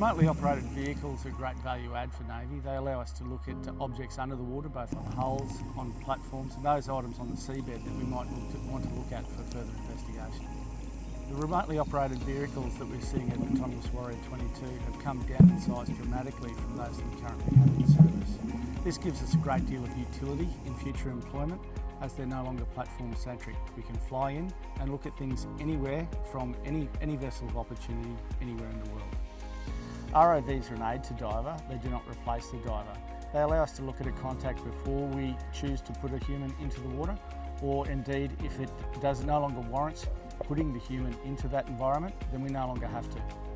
Remotely operated vehicles are great value add for Navy. They allow us to look at objects under the water, both on hulls, on platforms, and those items on the seabed that we might want to look at for further investigation. The remotely operated vehicles that we're seeing at Autonomous Warrior 22 have come down in size dramatically from those that we currently have in service. This gives us a great deal of utility in future employment as they're no longer platform centric. We can fly in and look at things anywhere from any, any vessel of opportunity anywhere in the world. ROVs are an aid to diver, they do not replace the diver. They allow us to look at a contact before we choose to put a human into the water or indeed if it does no longer warrants putting the human into that environment, then we no longer have to.